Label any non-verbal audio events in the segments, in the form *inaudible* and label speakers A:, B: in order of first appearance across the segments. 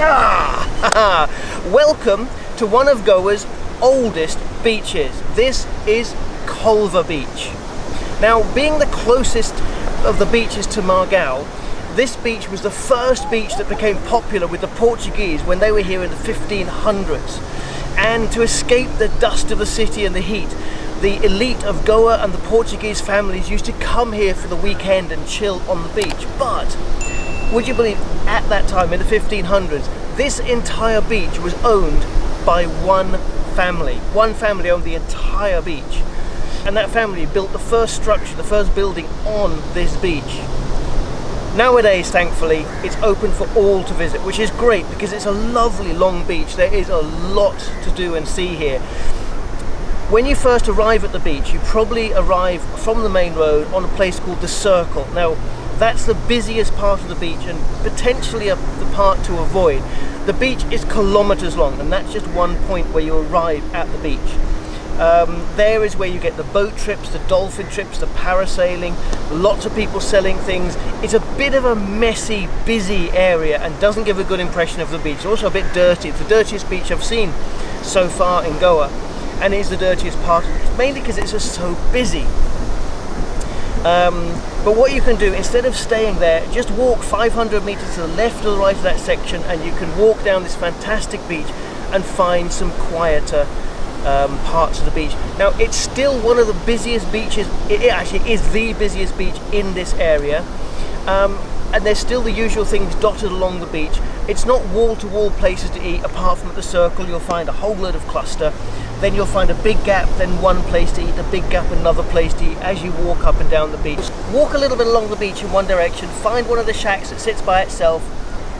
A: *laughs* Welcome to one of Goa's oldest beaches. This is Colva Beach. Now, being the closest of the beaches to Margao, this beach was the first beach that became popular with the Portuguese when they were here in the 1500s. And to escape the dust of the city and the heat, the elite of Goa and the Portuguese families used to come here for the weekend and chill on the beach. But would you believe at that time in the 1500s this entire beach was owned by one family. One family owned the entire beach. And that family built the first structure the first building on this beach. Nowadays thankfully it's open for all to visit which is great because it's a lovely long beach. There is a lot to do and see here. When you first arrive at the beach you probably arrive from the main road on a place called the circle. Now that's the busiest part of the beach and potentially a, the part to avoid. The beach is kilometers long and that's just one point where you arrive at the beach. Um, there is where you get the boat trips, the dolphin trips, the parasailing, lots of people selling things. It's a bit of a messy, busy area and doesn't give a good impression of the beach. It's also a bit dirty. It's the dirtiest beach I've seen so far in Goa and it's the dirtiest part, mainly because it's just so busy. Um, but what you can do, instead of staying there, just walk 500 meters to the left or the right of that section and you can walk down this fantastic beach and find some quieter um, parts of the beach. Now it's still one of the busiest beaches, it actually is the busiest beach in this area. Um, and there's still the usual things dotted along the beach. It's not wall-to-wall -wall places to eat, apart from at the circle you'll find a whole load of cluster. Then you'll find a big gap, then one place to eat, a big gap, another place to eat as you walk up and down the beach. Walk a little bit along the beach in one direction, find one of the shacks that sits by itself.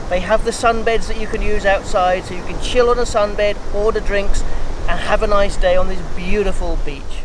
A: They have the sunbeds that you can use outside, so you can chill on a sunbed, order drinks, and have a nice day on this beautiful beach.